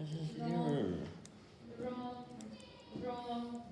Mm-hmm. This is wrong. Wrong. Wrong.